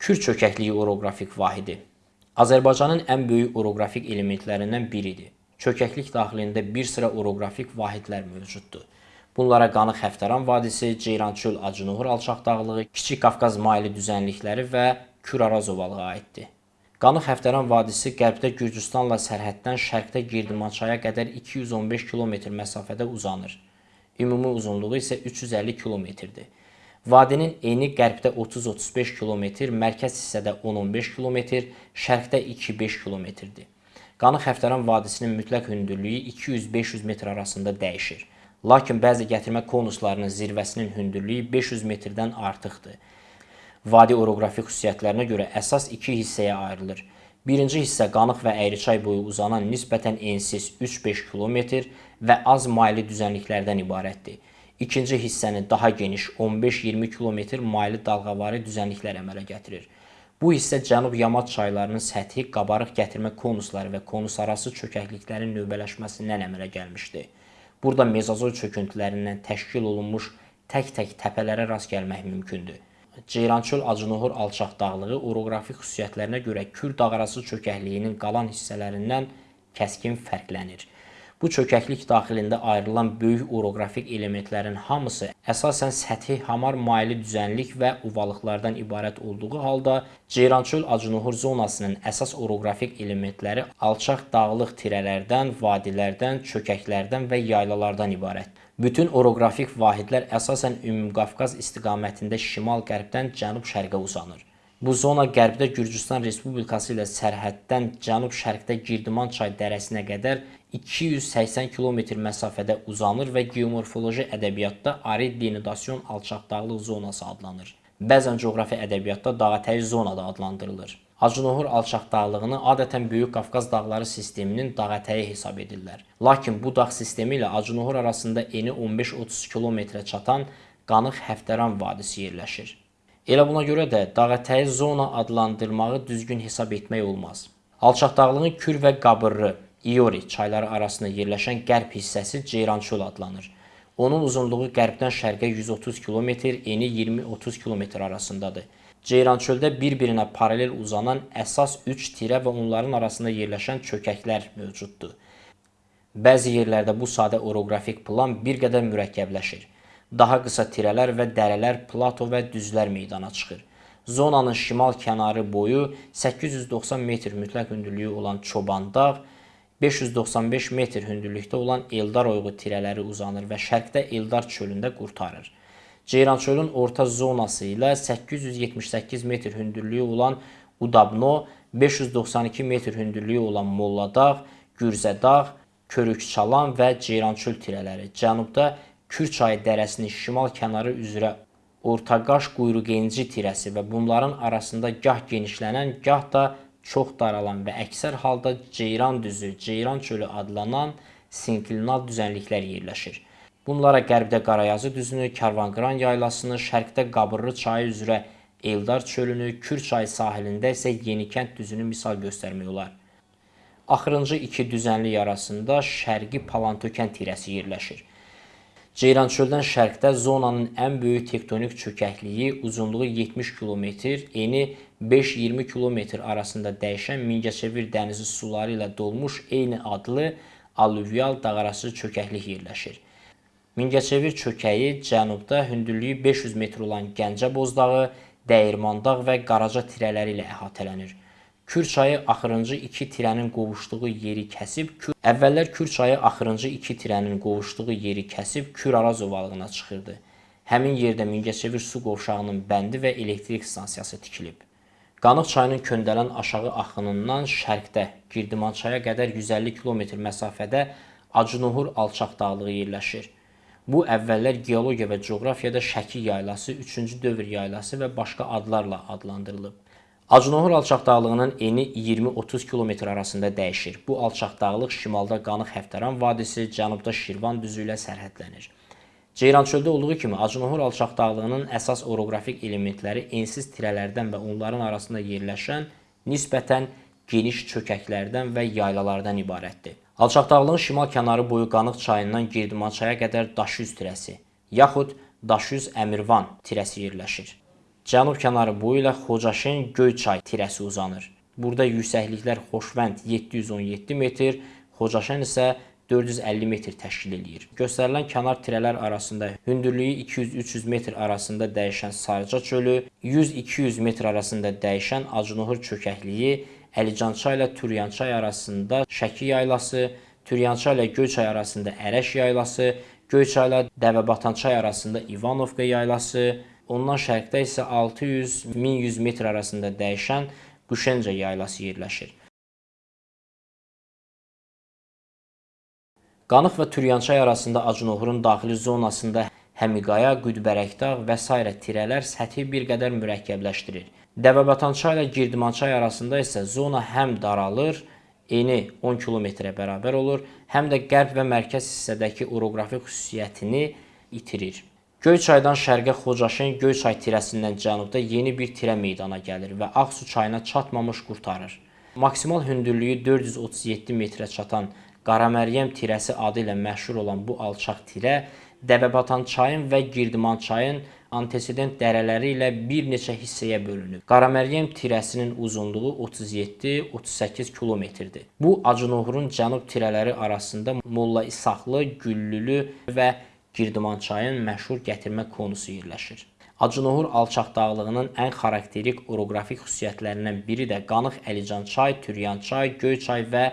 Kür çökəkliyi oroqrafik vahidi Azərbaycanın ən böyük oroqrafik elementlərindən biridir. Çökəklik daxilində bir sıra oroqrafik vahidlər mövcuddur. Bunlara Qanıq Həftəran vadisi, Ceyrançöl Acınoğur alçaq dağlığı, Kiçik Qafqaz mayili düzənlikləri və Kür Araz ovalığı aiddir. Qanıq Həftəran vadisi qərbdə Gürcüstanla sərhəddən şərqdə Girdimançaya qədər 215 km məsafədə uzanır. Ümumi uzunluğu isə 350 km-dir. Vadinin eni qərbdə 30-35 km, mərkəz hissədə 10-15 km, şərqdə 2-5 km-dir. Qanıq Həftəran vadisinin mütləq hündürlüyü 200-500 metr arasında dəyişir. Lakin bəzi gətirmə konuslarının zirvəsinin hündürlüyü 500 metrdən artıqdır. Vadi oroqrafik xüsusiyyətlərinə görə əsas iki hissəyə ayrılır. Birinci hissə Qanıq və Əyriçay boyu uzanan nisbətən ensiz 3-5 km və az maylı düzənliklərdən ibarətdir. İkinci hissəni daha geniş 15-20 km maylı dalğavari düzənliklər əmələ gətirir. Bu hissə Cənub Yamaç çaylarının səthi, qabarıq gətirmə konusları və konusarası çökəkliklərin növbələşməsindən əmələ gəlmişdi. Burada mezozoy çöküntülərindən təşkil olunmuş tək-tək təpələrə rast gəlmək mümkündür. Ceyrançöl Acınohor alçaq dağlığı oroqrafik xüsusiyyətlərinə görə Kür dağarası çökəkliyinin qalan hissələrindən kəskin fərqlənir. Bu çökəklik daxilində ayrılan böyük oroqrafik elementlərin hamısı əsasən səthi hamar maylı düzənlik və ovalıqlardan ibarət olduğu halda Ceyrançöl Acınohur zonasının əsas oroqrafik elementləri alçaq dağlıq tirələrdən, vadilərdən, çökəklərdən və yaylalardan ibarətdir. Bütün oroqrafik vahidlər əsasən Ümumqafqaz istiqamətində şimal-qərbdən cənub-şərqə uzanır. Bu zona qərbdə Gürcüstan Respublikası ilə sərhəddən cənub-şərqdə Girdiman çay dərəsinə qədər 280 km məsafədə uzanır və geomorfoloji ədəbiyyatda arid denudasyon alçaqdağlıq zonası adlanır. Bəzən coğrafi ədəbiyyatda dağətəyi zona da adlandırılır. Acınohur alçaqdağlığını adətən Böyük Qafqaz dağları sisteminin dağətəyi hesab edirlər. Lakin bu dağ sistemi ilə Acınohur arasında eni 15-30 kilometrə çatan Qanıq Həftəran vadisi yerləşir. Elə buna görə də dağətəyi zona adlandırmağı düzgün hesab etmək olmaz. Alçaqdağlığın Kür və Qabırlı, İori çayları arasında yerləşən qərb hissəsi Ceyrançöl adlanır. Onun uzunluğu qərbdən şərqə 130 km, eni 20-30 km arasındadır. Ceyrançöldə bir-birinə paralel uzanan əsas 3 tirə və onların arasında yerləşən çökəklər mövcuddur. Bəzi yerlərdə bu sadə oroqrafik plan bir qədər mürəkkəbləşir daha qısa tirələr və dərələr, plato və düzlər meydana çıxır. Zonanın şimal kənarı boyu 890 metr mütləq hündürlüyü olan Çoban dağ, 595 metr hündürlükdə olan Eldar oyğu tirələri uzanır və şərqdə Eldar çölündə qurtarır. Ceyrançölün orta zonası ilə 878 metr hündürlüyü olan Udabno, 592 metr hündürlüyü olan Molladağ, Gürzədağ, Körükçalan və Ceyrançöl tirələri, cənubda Kür çayı dərəsinin şimal kənarı üzrə Ortaqaş quyruqenci tirəsi və bunların arasında gah genişlənən, gah da çox daralan və əksər halda Ceyran düzü, Ceyran çölü adlanan sinklinal düzənliklər yerləşir. Bunlara qərbdə Qarayazı düzünü, Karvanqıran yaylasını, şərqdə Qabırlı çayı üzrə Eldar çölünü, Kür çayı sahilində isə Yenikənd düzünü misal göstərmək olar. Axırıncı iki düzənlik arasında şərqi Palantökən tirəsi yerləşir. Ceyrançöldən şərqdə zonanın ən böyük tektonik çökəkliyi uzunluğu 70 km, eni 5-20 km arasında dəyişən Mingəçevir dənizi suları ilə dolmuş eyni adlı alüvyal dağarası çökəklik yerləşir. Mingəçevir çökəyi cənubda hündürlüyü 500 metr olan Gəncə bozdağı, Dəyirmandağ və Qaraca tirələri ilə əhatələnir. Kür çayı axırıncı iki tirənin qovuşduğu yeri kəsib, Kür əvvəllər Kür çayı axırıncı iki tirənin qovuşduğu yeri kəsib Kür Araz ovalığına çıxırdı. Həmin yerdə Mingəçevir su qovşağının bəndi və elektrik stansiyası tikilib. Qanıq çayının Köndələn aşağı axınından şərqdə Girdimançaya qədər 150 km məsafədə Acınohur alçaq dağlığı yerləşir. Bu əvvəllər geologiya və coğrafiyada Şəki yaylası, 3-cü dövr yaylası və başqa adlarla adlandırılıb. Acınohur alçaqdağlığının eni 20-30 km arasında dəyişir. Bu alçaqdağlıq şimalda Qanıq Həftəran vadisi, cənubda Şirvan düzü ilə sərhədlənir. Ceyrançöldə olduğu kimi Acınohur alçaqdağlığının əsas oroqrafik elementləri ensiz tirələrdən və onların arasında yerləşən nisbətən geniş çökəklərdən və yaylalardan ibarətdir. Alçaqdağlığın şimal kənarı boyu Qanıq çayından Girdimançaya qədər Daşüz tirəsi, yaxud Daşüz Əmirvan tirəsi yerləşir. Cənub kənarı boyu ilə Xocaşen Göyçay tirəsi uzanır. Burada yüksəkliklər Xoşvənd 717 metr, Xocaşen isə 450 metr təşkil eləyir. Göstərilən kənar tirələr arasında hündürlüyü 200-300 metr arasında dəyişən Sarıca çölü, 100-200 metr arasında dəyişən Acınohur çökəkliyi, Əlicançay ilə Turyançay arasında Şəki yaylası, Turyançay ilə Göyçay arasında Ərəş yaylası, Göyçay ilə Dəvəbatançay arasında İvanovka yaylası, ondan şərqdə isə 600-1100 metr arasında dəyişən Quşenca yaylası yerləşir. Qanıq və Türyançay arasında Acınoğurun daxili zonasında Həmiqaya, Qüdbərəkdağ və s. tirələr səthi bir qədər mürəkkəbləşdirir. Dəvəbatançay ilə Girdimançay arasında isə zona həm daralır, eni 10 kilometrə bərabər olur, həm də qərb və mərkəz hissədəki oroqrafik xüsusiyyətini itirir. Göyçaydan şərqə Xocaşen Göyçay tirəsindən cənubda yeni bir tirə meydana gəlir və Ağsu çayına çatmamış qurtarır. Maksimal hündürlüyü 437 metrə çatan Qaraməryəm tirəsi adı ilə məşhur olan bu alçaq tirə Dəvəbatan çayın və Girdiman çayın antesident dərələri ilə bir neçə hissəyə bölünüb. Qaraməryəm tirəsinin uzunluğu 37-38 kilometrdir. Bu Acınoğrun cənub tirələri arasında Molla İsaqlı, Güllülü və Girdiman çayın məşhur gətirmə konusu yerləşir. Acınohur alçaq dağlığının ən xarakterik oroqrafik xüsusiyyətlərindən biri də Qanıq Əlican çay, Türyan çay, Göyçay və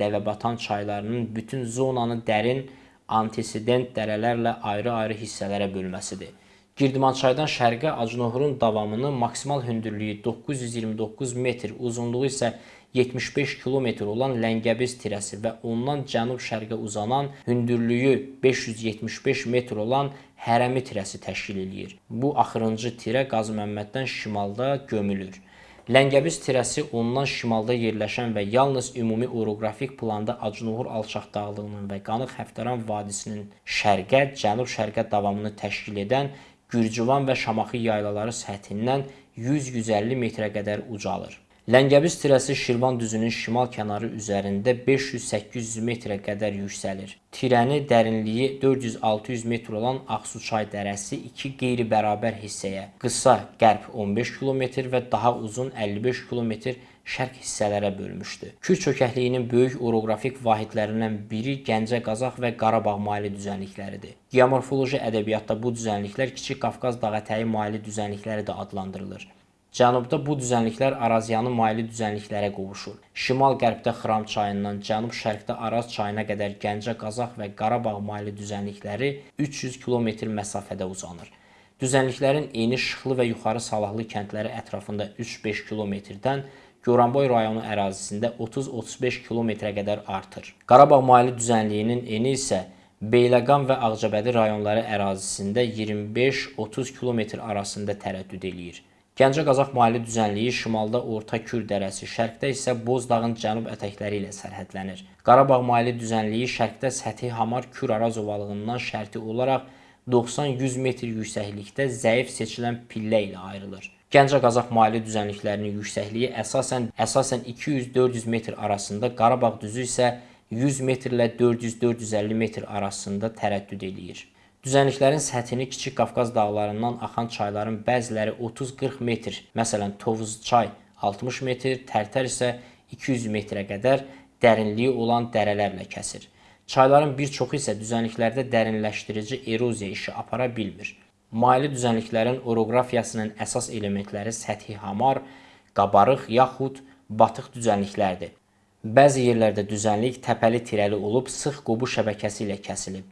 Dəvəbatan çaylarının bütün zonanı dərin antisident dərələrlə ayrı-ayrı hissələrə bölməsidir. Girdimançaydan şərqə Acınohurun davamını maksimal hündürlüyü 929 metr, uzunluğu isə 75 kilometr olan Ləngəbiz tirəsi və ondan cənub-şərqə uzanan hündürlüyü 575 metr olan Hərəmi tirəsi təşkil eləyir. Bu axırıncı tirə Qazı Məmməddən şimalda gömülür. Ləngəbiz tirəsi ondan şimalda yerləşən və yalnız ümumi oroqrafik planda Acınoğur alçaq dağlığının və Qanıq Həftəran vadisinin şərqə, cənub-şərqə davamını təşkil edən Gürcüvan və Şamaxı yaylaları səthindən 100-150 metrə qədər ucalır. Ləngəbiz tirəsi Şirvan düzünün şimal kənarı üzərində 500-800 metrə qədər yüksəlir. Tirəni dərinliyi 400-600 metr olan Ağsuçay dərəsi iki qeyri-bərabər hissəyə, qısa qərb 15 km və daha uzun 55 km şərq hissələrə bölmüşdü. Kür çökəkliyinin böyük oroqrafik vahidlərindən biri Gəncə, Qazax və Qarabağ maili düzənlikləridir. Geomorfoloji ədəbiyyatda bu düzənliklər Kiçik Qafqaz dağətəyi maili düzənlikləri də adlandırılır. Cənubda bu düzənliklər Araziyanı maili düzənliklərə qovuşur. Şimal-qərbdə Xıram çayından cənub-şərqdə Araz çayına qədər Gəncə, Qazax və Qarabağ maili düzənlikləri 300 kilometr məsafədə uzanır. Düzənliklərin eni Şıxlı və Yuxarı Salahlı kəndləri ətrafında 3-5 kilometrdən Goranboy rayonu ərazisində 30-35 kilometrə qədər artır. Qarabağ maili düzənliyinin eni isə Beyləqan və Ağcabədi rayonları ərazisində 25-30 kilometr arasında tərəddüd eləyir. Gəncə Qazax maili düzənliyi şimalda Orta Kür dərəsi, şərqdə isə Bozdağın cənub ətəkləri ilə sərhədlənir. Qarabağ maili düzənliyi şərqdə səthi Hamar Kür Araz ovalığından şərti olaraq 90-100 metr yüksəklikdə zəif seçilən pillə ilə ayrılır. Gəncə Qazax maili düzənliklərinin yüksəkliyi əsasən əsasən 200-400 metr arasında, Qarabağ düzü isə 100 metrlə 400-450 metr arasında tərəddüd eləyir. Düzənliklərin səthini Kiçik Qafqaz dağlarından axan çayların bəziləri 30-40 metr, məsələn Tovuz çay 60 metr, Tərtər isə 200 metrə qədər dərinliyi olan dərələrlə kəsir. Çayların bir çoxu isə düzənliklərdə dərinləşdirici eroziya işi apara bilmir. Maili düzənliklərin oroqrafiyasının əsas elementləri səthi hamar, qabarıq yaxud batıq düzənliklərdir. Bəzi yerlərdə düzənlik təpəli tirəli olub sıx qobu şəbəkəsi ilə kəsilib.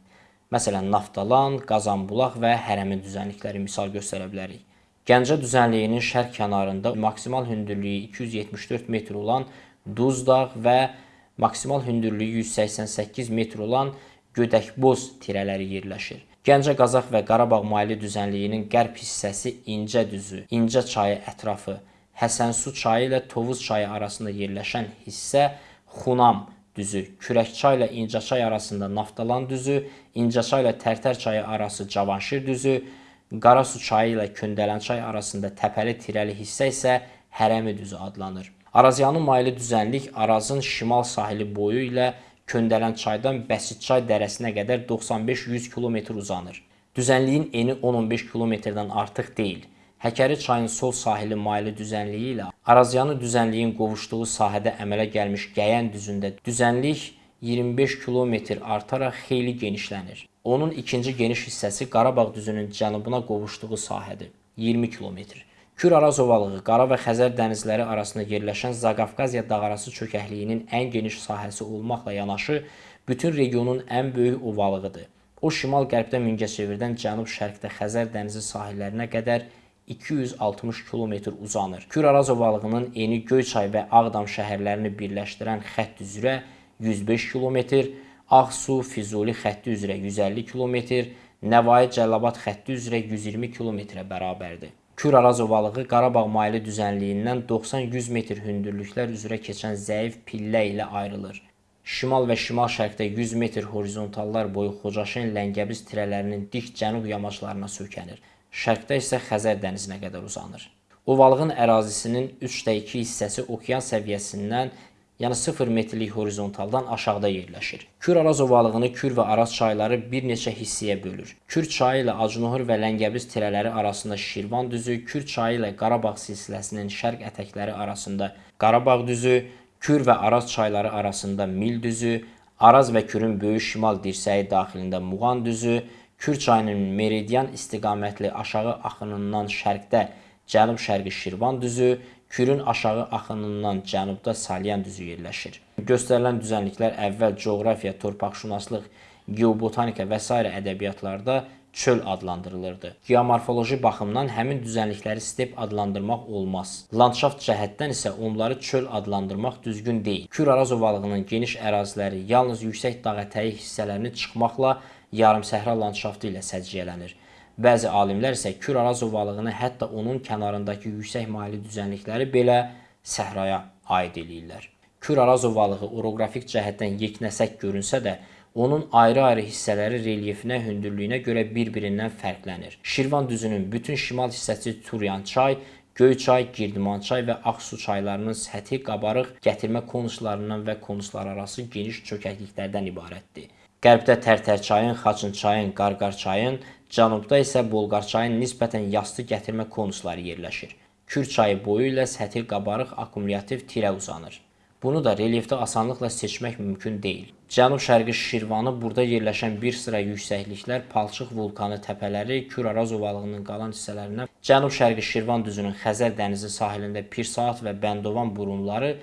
Məsələn, Naftalan, Qazanbulaq və Hərəmi düzənlikləri misal göstərə bilərik. Gəncə düzənliyinin şərq kənarında maksimal hündürlüyü 274 metr olan Duzdağ və maksimal hündürlüyü 188 metr olan Gödəkboz tirələri yerləşir. Gəncə Qazax və Qarabağ maili düzənliyinin qərb hissəsi İncə düzü, İncə çayı ətrafı, Həsənsu çayı ilə Tovuz çayı arasında yerləşən hissə Xunam düzü, Kürəkçay ilə İncəçay arasında Naftalan düzü, İncəçay ilə Tərtər çayı arası Cavanşir düzü, Qarasu çayı ilə Köndələnçay arasında təpəli tirəli hissə isə Hərəmi düzü adlanır. Araziyanın maylı düzənlik Arazın şimal sahili boyu ilə Köndələn çaydan Bəsitçay dərəsinə qədər 95-100 km uzanır. Düzənliyin eni 10-15 kilometrdən artıq deyil. Həkəri çayın sol sahili maylı düzənliyi ilə Arazyanı düzənliyin qovuşduğu sahədə əmələ gəlmiş Gəyən düzündə düzənlik 25 kilometr artaraq xeyli genişlənir. Onun ikinci geniş hissəsi Qarabağ düzünün cənubuna qovuşduğu sahədir. 20 kilometr. Kür Araz ovalığı Qara və Xəzər dənizləri arasında yerləşən Zaqafqaziya dağarası çökəkliyinin ən geniş sahəsi olmaqla yanaşı, bütün regionun ən böyük ovalığıdır. O şimal-qərbdə Mingəçevirdən cənub-şərqdə Xəzər dənizi sahillərinə qədər 260 kilometr uzanır. Kür Araz ovalığının eni Göyçay və Ağdam şəhərlərini birləşdirən xətt üzrə 105 kilometr, Ağsu, Füzuli xətti üzrə 150 kilometr, Nəvai Cəlilabad xətti üzrə 120 kilometrə bərabərdir. Kür Araz ovalığı Qarabağ maylı düzənliyindən 90-100 metr hündürlüklər üzrə keçən zəif pillə ilə ayrılır. Şimal və şimal-şərqdə 100 metr horizontallar boyu Xocaşen Ləngəbiz tirələrinin dik cənub yamaclarına sökənir. Şərqdə isə Xəzər dənizinə qədər uzanır. Ovalığın ərazisinin 3/2 hissəsi okean səviyyəsindən, yəni 0 metrlik horizontaldan aşağıda yerləşir. Kür Araz ovalığını Kür və Araz çayları bir neçə hissəyə bölür. Kür çayı ilə Acınohur və Ləngəbiz tirələri arasında Şirvan düzü, Kür çayı ilə Qarabağ silsiləsinin şərq ətəkləri arasında Qarabağ düzü, Kür və Araz çayları arasında Mil düzü, Araz və Kürün böyük şimal dirsəyi daxilində Muğan düzü, Kür çayının meridian istiqamətli aşağı axınından şərqdə cənub-şərqi Şirvan düzü, Kürün aşağı axınından cənubda Salyan düzü yerləşir. Göstərilən düzənliklər əvvəl coğrafiya, torpaqşünaslıq, geobotanika və s. ədəbiyyatlarda çöl adlandırılırdı. Geomorfoloji baxımdan həmin düzənlikləri step adlandırmaq olmaz. Landşaft cəhətdən isə onları çöl adlandırmaq düzgün deyil. Kür-Araz ovalığının geniş əraziləri yalnız yüksək dağ ətəyi hissələrini çıxmaqla yarımsəhra landşaftı ilə səciyyələnir. Bəzi alimlər isə Kür-Araz ovalığını hətta onun kənarındakı yüksək maylı düzənlikləri belə səhraya aid eləyirlər. Kür-Araz ovalığı oroqrafik cəhətdən yeknəsək görünsə də, onun ayrı-ayrı hissələri relyefinə, hündürlüyünə görə bir-birindən fərqlənir. Şirvan düzünün bütün şimal hissəsi Turyan çay, Göyçay, Girdimançay və Ağsu çaylarının səthi qabarıq gətirmə konuslarından və konuslararası geniş çökəkliklərdən ibarətdir. Qərbdə Tərtər çayın, Xaçın çayın, Qarqar çayın, cənubda isə Bolqar çayın nisbətən yastı gətirmə konusları yerləşir. Kür çayı boyu ilə səthi qabarıq akkumulyativ tirə uzanır. Bunu da relyefdə asanlıqla seçmək mümkün deyil. Cənub-şərqi Şirvanı burada yerləşən bir sıra yüksəkliklər, palçıq vulkanı təpələri, Kür-Araz ovalığının qalan hissələrindən Cənub-şərqi Şirvan düzünün Xəzər dənizi sahilində Pirsaat və Bəndovan burunları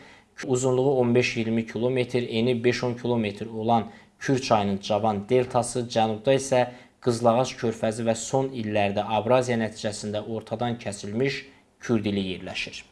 uzunluğu 15-20 km, eni 5-10 km olan Kür çayının Cavan deltası, cənubda isə Qızlağac körfəzi və son illərdə abraziya nəticəsində ortadan kəsilmiş Kürdili yerləşir.